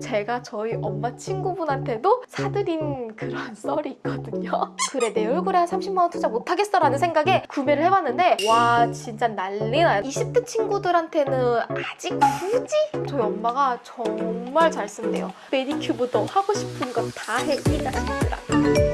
제가 저희 엄마 친구분한테도 사드린 그런 썰이 있거든요. 그래 내 얼굴에 한 30만 원 투자 못하겠어 라는 생각에 구매를 해봤는데 와 진짜 난리나요. 20대 친구들한테는 아직 굳이 저희 엄마가 정말 잘 쓴대요. 메디큐브도 하고 싶은 거 다 해 이 자식들아.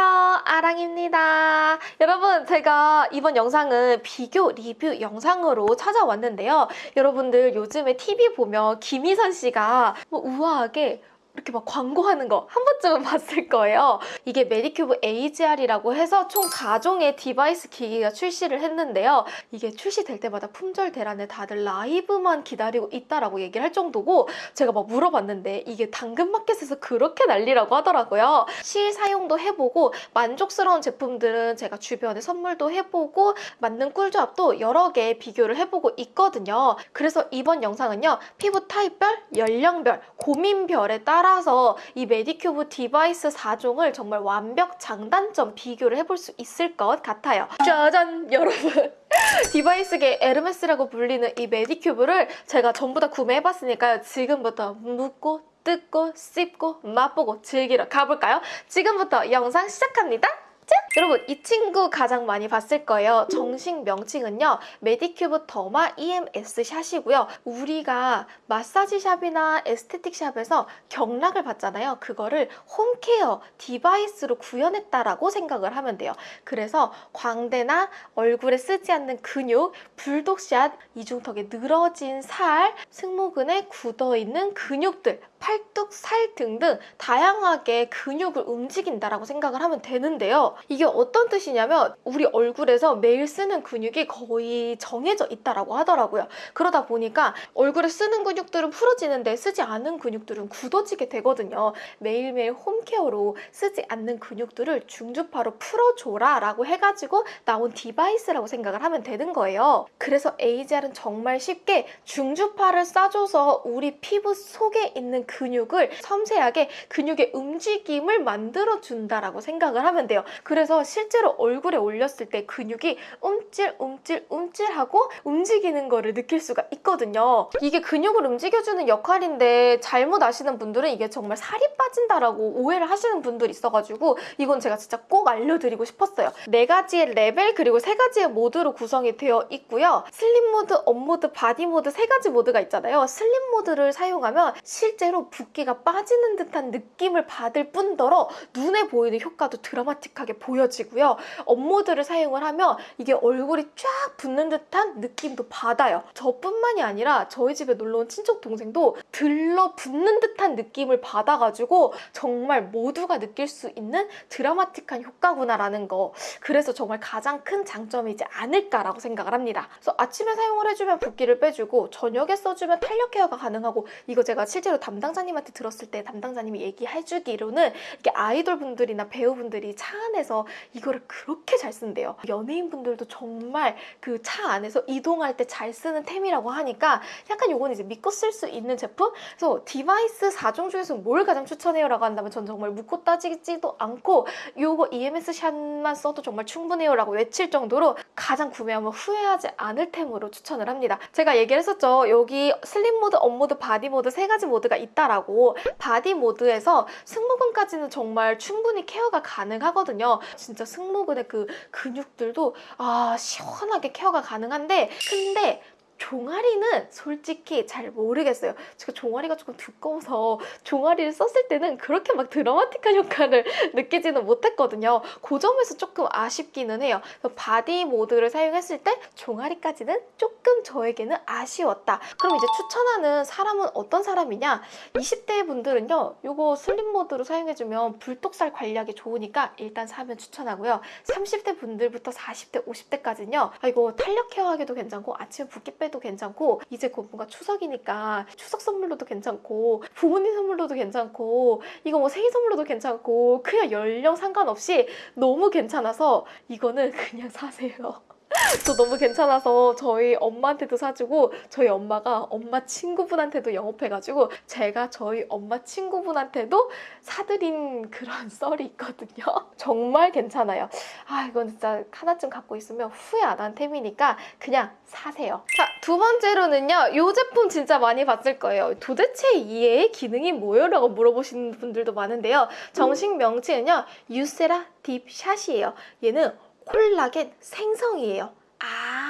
안녕하세요. 아랑입니다. 여러분 제가 이번 영상은 비교 리뷰 영상으로 찾아왔는데요. 여러분들 요즘에 TV 보면 김희선 씨가 뭐 우아하게 이렇게 막 광고하는 거 한 번쯤은 봤을 거예요. 이게 메디큐브 AGE-R이라고 해서 총 4종의 device 기기가 출시를 했는데요. 이게 출시될 때마다 품절 대란에 다들 라이브만 기다리고 있다라고 얘기를 할 정도고 제가 막 물어봤는데 이게 당근마켓에서 그렇게 난리라고 하더라고요. 실 사용도 해보고 만족스러운 제품들은 제가 주변에 선물도 해보고 맞는 꿀조합도 여러 개 비교를 해보고 있거든요. 그래서 이번 영상은요. 피부 타입별, 연령별, 고민별에 따라 서 이 메디큐브 device 4종을 정말 완벽 장단점 비교를 해볼 수 있을 것 같아요. 짜잔 여러분! device계 에르메스라고 불리는 이 메디큐브를 제가 전부 다 구매해봤으니까요. 지금부터 물고 뜯고 씹고 맛보고 즐기러 가볼까요? 지금부터 영상 시작합니다. 짠! 여러분 이 친구 가장 많이 봤을 거예요. 정식 명칭은요. 메디큐브 더마 EMS 샷이고요. 우리가 마사지 샵이나 aesthetic 샵에서 경락을 받잖아요. 그거를 home care device로 구현했다라고 생각을 하면 돼요. 그래서 광대나 얼굴에 쓰지 않는 근육, 불독살, 이중턱에 늘어진 살, 승모근에 굳어있는 근육들, 팔뚝, 살 등등 다양하게 근육을 움직인다라고 생각을 하면 되는데요. 이게 어떤 뜻이냐면 우리 얼굴에서 매일 쓰는 근육이 거의 정해져 있다라고 하더라고요. 그러다 보니까 얼굴에 쓰는 근육들은 풀어지는데 쓰지 않은 근육들은 굳어지게 되거든요. 매일매일 home care로 쓰지 않는 근육들을 중주파로 풀어줘라 라고 해가지고 나온 device라고 생각을 하면 되는 거예요. 그래서 AGE-R은 정말 쉽게 중주파를 쏴줘서 우리 피부 속에 있는 근육을 섬세하게 근육의 움직임을 만들어준다라고 생각을 하면 돼요. 그래서 실제로 얼굴에 올렸을 때 근육이 움찔 움찔 움찔하고 움직이는 거를 느낄 수가 있거든요. 이게 근육을 움직여주는 역할인데 잘못 아시는 분들은 이게 정말 살이 빠진다라고 오해를 하시는 분들이 있어가지고 이건 제가 진짜 꼭 알려드리고 싶었어요. 네 가지의 레벨 그리고 세 가지의 모드로 구성이 되어 있고요. 슬림 모드, 업 모드, 바디 모드 세 가지 모드가 있잖아요. 슬림 모드를 사용하면 실제로 붓기가 빠지는 듯한 느낌을 받을 뿐더러 눈에 보이는 효과도 드라마틱하게 보여지고요. 업모드를 사용을 하면 이게 얼굴이 쫙 붓는 듯한 느낌도 받아요. 저뿐만이 아니라 저희 집에 놀러온 친척 동생도 들러 붓는 듯한 느낌을 받아가지고 정말 모두가 느낄 수 있는 드라마틱한 효과구나라는 거. 그래서 정말 가장 큰 장점이지 않을까라고 생각을 합니다. 그래서 아침에 사용을 해주면 붓기를 빼주고 저녁에 써주면 탄력 케어가 가능하고 이거 제가 실제로 담당 자님한테 들었을 때 담당자님이 얘기해주기로는 이게 아이돌 분들이나 배우분들이 차 안에서 이거를 그렇게 잘 쓴대요. 연예인분들도 정말 그 차 안에서 이동할 때 잘 쓰는 템이라고 하니까 약간 요건 이제 믿고 쓸 수 있는 제품? 그래서 device 4종 중에서 뭘 가장 추천해요? 라고 한다면 전 정말 묻고 따지지도 않고 요거 EMS 샷만 써도 정말 충분해요 라고 외칠 정도로 가장 구매하면 후회하지 않을 템으로 추천을 합니다. 제가 얘기를 했었죠. 여기 슬림 모드, 업 모드, 바디 모드 세 가지 모드가 있다 라고 바디 모드에서 승모근까지는 정말 충분히 케어가 가능하거든요. 진짜 승모근의 그 근육들도 아 시원하게 케어가 가능한데 근데 종아리는 솔직히 잘 모르겠어요. 제가 종아리가 조금 두꺼워서 종아리를 썼을 때는 그렇게 막 드라마틱한 효과를 느끼지는 못했거든요. 그 점에서 조금 아쉽기는 해요. 바디 모드를 사용했을 때 종아리까지는 조금 저에게는 아쉬웠다. 그럼 이제 추천하는 사람은 어떤 사람이냐? 20대 분들은요. 이거 슬림 모드로 사용해주면 불독살 관리하기 좋으니까 일단 사면 추천하고요. 30대 분들부터 40대, 50대까지는요. 아, 이거 탄력 케어하기도 괜찮고 아침에 붓기 빼 해도 괜찮고 이제 곧 뭔가 추석이니까 추석 선물로도 괜찮고 부모님 선물로도 괜찮고 이거 뭐 생일 선물로도 괜찮고 그냥 연령 상관없이 너무 괜찮아서 이거는 그냥 사세요. 저 너무 괜찮아서 저희 엄마한테도 사주고 저희 엄마가 엄마 친구분한테도 영업해가지고 제가 저희 엄마 친구분한테도 사드린 그런 썰이 있거든요. 정말 괜찮아요. 아 이건 진짜 하나쯤 갖고 있으면 후회 안 한 템이니까 그냥 사세요. 자 두 번째로는요. 이 제품 진짜 많이 봤을 거예요. 도대체 이의 기능이 뭐예요? 라고 물어보시는 분들도 많은데요. 정식 명칭은요. 유쎄라 딥샷이에요. 얘는 콜라겐 생성이에요. 아,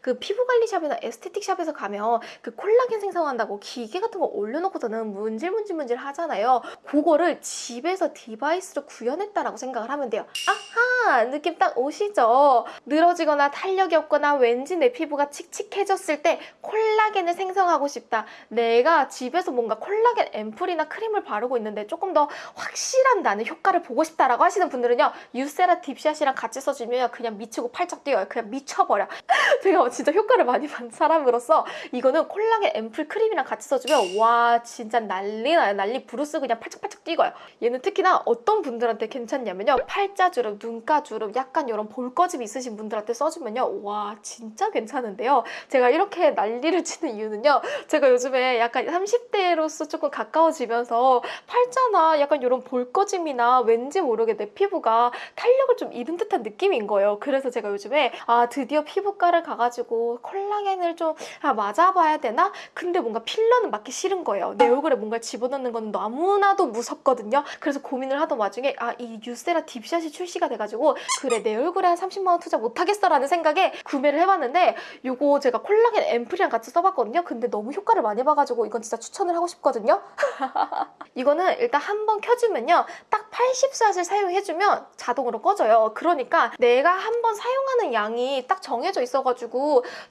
그 피부관리샵이나 aesthetic샵에서 가면 그 콜라겐 생성한다고 기계 같은 거 올려놓고서는 문질문질문질 하잖아요. 그거를 집에서 device로 구현했다라고 생각을 하면 돼요. 아하, 느낌 딱 오시죠? 늘어지거나 탄력이 없거나 왠지 내 피부가 칙칙해졌을 때 콜라겐을 생성하고 싶다. 내가 집에서 뭔가 콜라겐 앰플이나 크림을 바르고 있는데 조금 더 확실한 나는 효과를 보고 싶다라고 하시는 분들은요. 유세라 딥샷이랑 같이 써주면 그냥 미치고 팔짝 뛰어요. 그냥 미쳐버려. 제가 진짜 효과를 많이 받은 사람으로서 이거는 콜라겐 앰플 크림이랑 같이 써주면 와 진짜 난리 나요. 난리 부르스 그냥 팔짝팔짝 뛰고요. 얘는 특히나 어떤 분들한테 괜찮냐면요. 팔자주름, 눈가주름, 약간 이런 볼거짐 있으신 분들한테 써주면요. 와 진짜 괜찮은데요. 제가 이렇게 난리를 치는 이유는요. 제가 요즘에 약간 30대로서 조금 가까워지면서 팔자나 약간 이런 볼거짐이나 왠지 모르게 내 피부가 탄력을 좀 잃은 듯한 느낌인 거예요. 그래서 제가 요즘에 아 드디어 피부과를 가가 지고 콜라겐을 좀 아, 맞아봐야 되나? 근데 뭔가 필러는 맞기 싫은 거예요. 내 얼굴에 뭔가 집어넣는 건 너무나도 무섭거든요. 그래서 고민을 하던 와중에 아 이 유세라 딥샷이 출시가 돼가지고 그래 내 얼굴에 한 30만 원 투자 못하겠어 라는 생각에 구매를 해봤는데 이거 제가 콜라겐 앰플이랑 같이 써봤거든요. 근데 너무 효과를 많이 봐가지고 이건 진짜 추천을 하고 싶거든요. 이거는 일단 한 번 켜주면요. 딱 80샷을 사용해주면 자동으로 꺼져요. 그러니까 내가 한 번 사용하는 양이 딱 정해져 있어가지고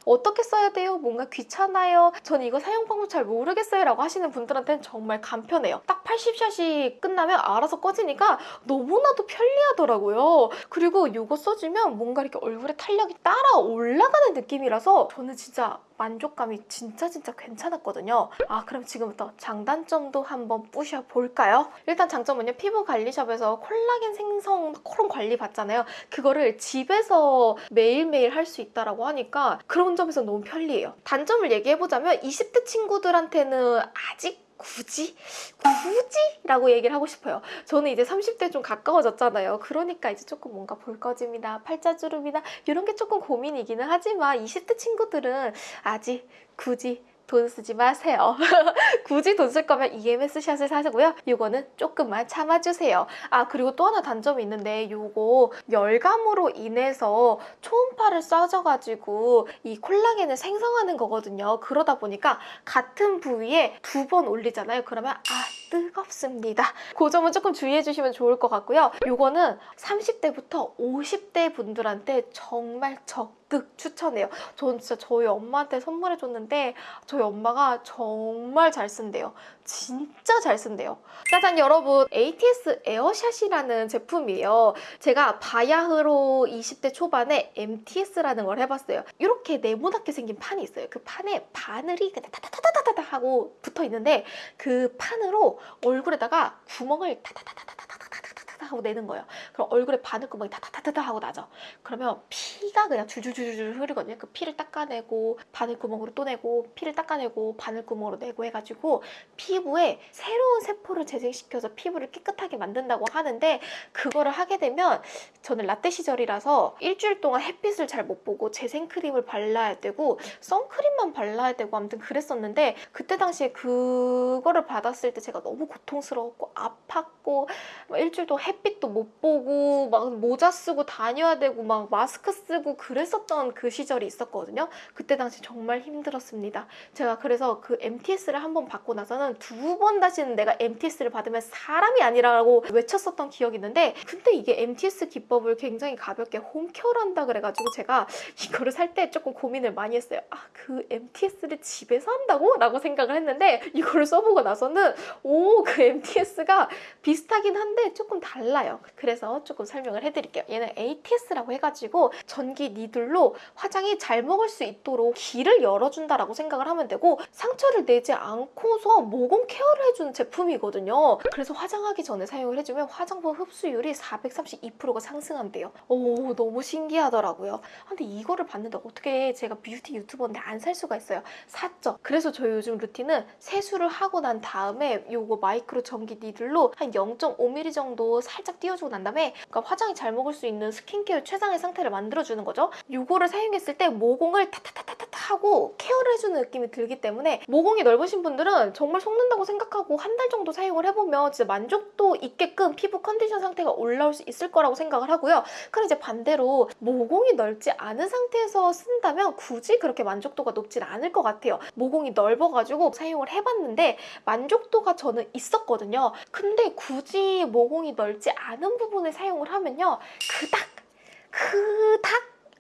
어떻게 써야 돼요? 뭔가 귀찮아요? 저는 이거 사용 방법 잘 모르겠어요 라고 하시는 분들한테는 정말 간편해요. 딱 80샷이 끝나면 알아서 꺼지니까 너무나도 편리하더라고요. 그리고 이거 써주면 뭔가 이렇게 얼굴에 탄력이 따라 올라가는 느낌이라서 저는 진짜 만족감이 진짜 진짜 괜찮았거든요. 아 그럼 지금부터 장단점도 한번 뿌셔볼까요? 일단 장점은요. 피부 관리샵에서 콜라겐 생성 그런 관리 받잖아요. 그거를 집에서 매일매일 할 수 있다라고 하니까 그런 점에서 너무 편리해요. 단점을 얘기해보자면 20대 친구들한테는 아직 굳이? 굳이? 라고 얘기를 하고 싶어요. 저는 이제 30대 좀 가까워졌잖아요. 그러니까 이제 조금 뭔가 볼거짐이나 팔자주름이나 이런 게 조금 고민이기는 하지만 20대 친구들은 아직 굳이 돈 쓰지 마세요. 굳이 돈 쓸 거면 EMS 샷을 사시고요. 이거는 조금만 참아주세요. 아 그리고 또 하나 단점이 있는데 이거 열감으로 인해서 초음파를 쏴줘가지고 이 콜라겐을 생성하는 거거든요. 그러다 보니까 같은 부위에 두 번 올리잖아요. 그러면 아 뜨겁습니다. 그 점은 조금 주의해 주시면 좋을 것 같고요. 이거는 30대부터 50대 분들한테 정말 적극 추천해요. 저는 진짜 저희 엄마한테 선물해 줬는데 저희 엄마가 정말 잘 쓴대요. 진짜 잘 쓴대요. 짜잔 여러분 ATS 에어샷이라는 제품이에요. 제가 바야흐로 20대 초반에 MTS라는 걸 해봤어요. 이렇게 네모나게 생긴 판이 있어요. 그 판에 바늘이 그냥 타타타타타타 하고 붙어 있는데 그 판으로 얼굴에다가 구멍을 타타타타타 타타타타타 하고 내는 거예요. 그럼 얼굴에 바늘구멍이 타타타타타 하고 나죠. 그러면 피가 그냥 줄줄줄줄 흐르거든요. 그 피를 닦아내고 바늘구멍으로 또 내고 피를 닦아내고 바늘구멍으로 내고 해가지고 피부에 새로운 세포를 재생시켜서 피부를 깨끗하게 만든다고 하는데 그거를 하게 되면 저는 라떼 시절이라서 일주일 동안 햇빛을 잘 못 보고 재생크림을 발라야 되고 선크림만 발라야 되고 아무튼 그랬었는데 그때 당시에 그거를 받았을 때 제가 너무 고통스러웠고 아팠고 막 일주일 동안 햇빛도 못 보고 막 모자 쓰고 다녀야 되고 막 마스크 쓰고 그랬었던 그 시절이 있었거든요. 그때 당시 정말 힘들었습니다. 제가 그래서 그 MTS를 한 번 받고 나서는 두 번 다시는 내가 MTS를 받으면 사람이 아니라고 외쳤었던 기억이 있는데 근데 이게 MTS 기법을 굉장히 가볍게 홈케어한다 그래가지고 제가 이거를 살 때 조금 고민을 많이 했어요. 아 그 MTS를 집에서 한다고? 라고 생각을 했는데 이거를 써보고 나서는 오 그 MTS가 비슷하긴 한데 조금 달라요. 그래서 조금 설명을 해드릴게요. 얘는 ATS라고 해가지고 전기 needle로 화장이 잘 먹을 수 있도록 길을 열어준다라고 생각을 하면 되고 상처를 내지 않고서 모공 케어를 해주는 제품이거든요. 그래서 화장하기 전에 사용을 해주면 화장품 흡수율이 432%가 상승한대요. 오 너무 신기하더라고요. 아, 근데 이거를 봤는데 어떻게 제가 뷰티 유튜버인데 안 살 수가 있어요. 샀죠. 그래서 저희 요즘 루틴은 세수를 하고 난 다음에 요거 마이크로 전기 needle로 한 0.5mm 정도 살짝 띄워주고 난 다음에 그러니까 화장이 잘 먹을 수 있는 스킨케어 최상의 상태를 만들어주는 거죠. 요거를 사용했을 때 모공을 타타타타타 하고 케어를 해주는 느낌이 들기 때문에 모공이 넓으신 분들은 정말 속는다고 생각하고 한 달 정도 사용을 해보면 진짜 만족도 있게끔 피부 컨디션 상태가 올라올 수 있을 거라고 생각을 하고요. 그럼 이제 반대로 모공이 넓지 않은 상태에서 쓴다면 굳이 그렇게 만족도가 높진 않을 것 같아요. 모공이 넓어가지고 사용을 해봤는데 만족도가 저는 있었거든요. 근데 굳이 모공이 넓지 않은 부분에 사용을 하면요. 그닥,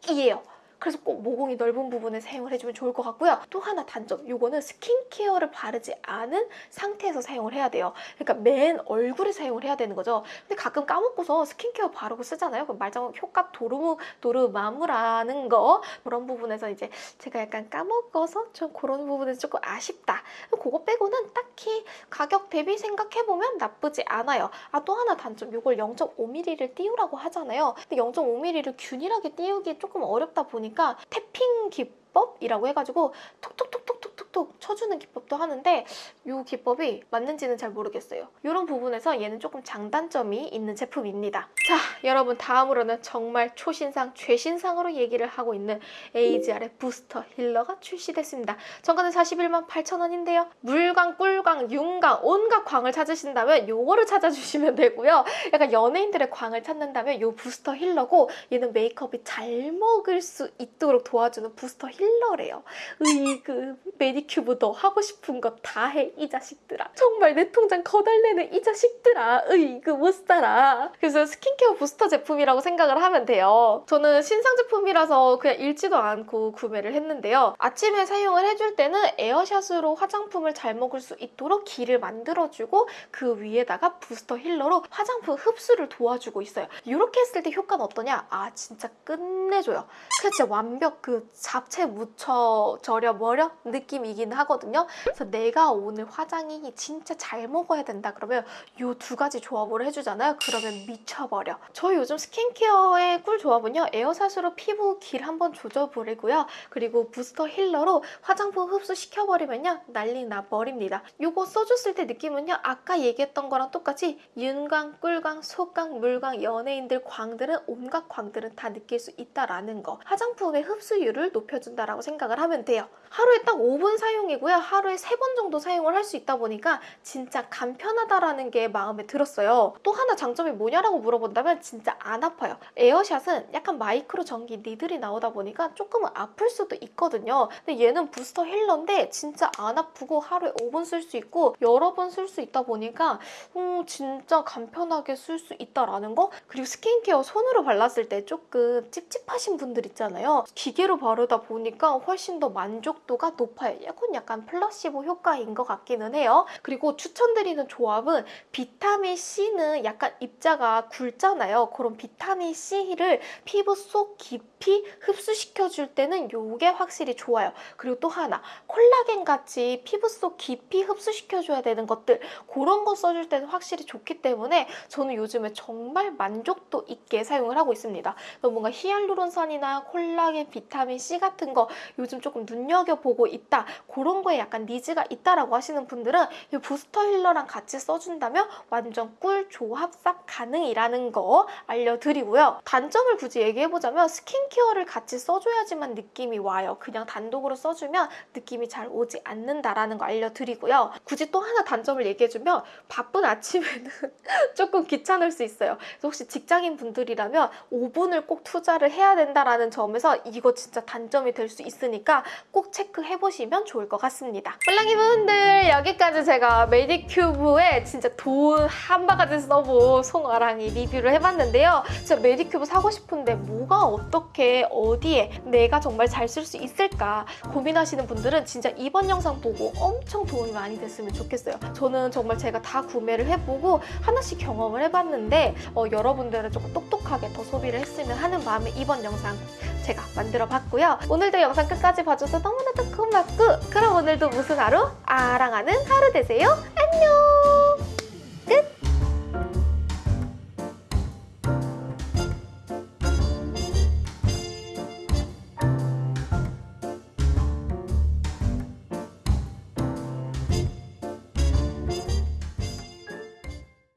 그닥이에요. 그래서 꼭 모공이 넓은 부분에 사용을 해주면 좋을 것 같고요. 또 하나 단점, 이거는 스킨케어를 바르지 않은 상태에서 사용을 해야 돼요. 그러니까 맨 얼굴에 사용을 해야 되는 거죠. 근데 가끔 까먹고서 스킨케어 바르고 쓰잖아요. 그럼 말장 효과 도르무 도르마무라는 거 그런 부분에서 이제 제가 약간 까먹어서 좀 그런 부분에서 조금 아쉽다. 그거 빼고는 딱히 가격 대비 생각해보면 나쁘지 않아요. 아 또 하나 단점, 이걸 0.5mm를 띄우라고 하잖아요. 근데 0.5mm를 균일하게 띄우기 조금 어렵다 보니 까 태핑 기법이라고 해가지고 톡톡톡톡톡톡톡 쳐주는 기법도 하는데 이 기법이 맞는지는 잘 모르겠어요. 이런 부분에서 얘는 조금 장단점이 있는 제품입니다. 자, 여러분 다음으로는 정말 초신상, 최신상으로 얘기를 하고 있는 AGR의 부스터 힐러가 출시됐습니다. 정가는 41만 8천 원인데요. 물광, 꿀광, 윤광, 온갖 광을 찾으신다면 요거를 찾아주시면 되고요. 약간 연예인들의 광을 찾는다면 요 부스터 힐러고 얘는 메이크업이 잘 먹을 수 있도록 도와주는 부스터 힐러 래요. 으이그 매니큐브도 하고 싶은 거다해 이 자식들아. 정말 내 통장 거달내는 이 자식들아. 으이그 못 살아. 그래서 스킨케어 부스터 제품이라고 생각을 하면 돼요. 저는 신상 제품이라서 그냥 읽지도 않고 구매를 했는데요. 아침에 사용을 해줄 때는 에어샷으로 화장품을 잘 먹을 수 있도록 기를 만들어주고 그 위에다가 부스터 힐러로 화장품 흡수를 도와주고 있어요. 이렇게 했을 때 효과는 어떠냐? 아 진짜 끝내줘요. 진짜 완벽 그 잡채 묻혀 절여 버려 느낌이긴 하거든요. 그래서 내가 오늘 화장이 진짜 잘 먹어야 된다 그러면 이 두 가지 조합을 해주잖아요. 그러면 미쳐버려. 저희 요즘 스킨케어의 꿀 조합은요. 에어샷으로 피부 길 한번 조져버리고요. 그리고 부스터 힐러로 화장품 흡수시켜버리면요. 난리 나버립니다. 이거 써줬을 때 느낌은요. 아까 얘기했던 거랑 똑같이 윤광, 꿀광, 속광, 물광, 연예인들 광들은 온갖 광들은 다 느낄 수 있다라는 거. 화장품의 흡수율을 높여 준다라고 생각을 하면 돼요. 하루에 딱 5분 사용이고요. 하루에 3번 정도 사용을 할 수 있다 보니까 진짜 간편하다라는 게 마음에 들었어요. 또 하나 장점이 뭐냐라고 물어본다면 진짜 안 아파요. 에어샷은 약간 마이크로 전기 needle이 나오다 보니까 조금은 아플 수도 있거든요. 근데 얘는 부스터 힐러인데 진짜 안 아프고 하루에 5분 쓸 수 있고 여러 번 쓸 수 있다 보니까 음, 진짜 간편하게 쓸 수 있다라는 거 그리고 스킨케어 손으로 발랐을 때 조금 찝찝하신 분들 있잖아요. 기계로 바르다 보니 까 훨씬 더 만족도가 높아요. 약간 약간 플라시보 효과인 것 같기는 해요. 그리고 추천드리는 조합은 비타민 C는 약간 입자가 굵잖아요. 그런 비타민 C를 피부 속 깊이 흡수시켜줄 때는 이게 확실히 좋아요. 그리고 또 하나 콜라겐 같이 피부 속 깊이 흡수시켜줘야 되는 것들 그런 거 써줄 때는 확실히 좋기 때문에 저는 요즘에 정말 만족도 있게 사용을 하고 있습니다. 뭔가 히알루론산이나 콜라겐, 비타민 C 같은 거 요즘 조금 눈여겨보고 있다. 그런 거에 약간 니즈가 있다라고 하시는 분들은 이 부스터 힐러랑 같이 써준다면 완전 꿀 조합삭 가능이라는 거 알려드리고요. 단점을 굳이 얘기해보자면 스킨케어를 같이 써줘야지만 느낌이 와요. 그냥 단독으로 써주면 느낌이 잘 오지 않는다라는 거 알려드리고요. 굳이 또 하나 단점을 얘기해주면 바쁜 아침에는 조금 귀찮을 수 있어요. 그래서 혹시 직장인 분들이라면 5분을 꼭 투자를 해야 된다라는 점에서 이거 진짜 단점이 될수 있으니까 꼭 체크해보시면 좋을 것 같습니다. 뿔랑이 분들 여기까지 제가 메디큐브에 진짜 돈 한 바가지 써본 송아랑이 리뷰를 해봤는데요. 진짜 메디큐브 사고 싶은데 뭐가 어떻게 어디에 내가 정말 잘 쓸 수 있을까 고민하시는 분들은 진짜 이번 영상 보고 엄청 도움이 많이 됐으면 좋겠어요. 저는 정말 제가 다 구매를 해보고 하나씩 경험을 해봤는데 어, 여러분들은 조금 똑똑하게 더 소비를 했으면 하는 마음에 이번 영상 제가 만들어 봤고요. 오늘도 영상 끝까지 봐줘서 너무나도 고맙고 그럼 오늘도 무슨 하루? 아랑하는 하루 되세요. 안녕!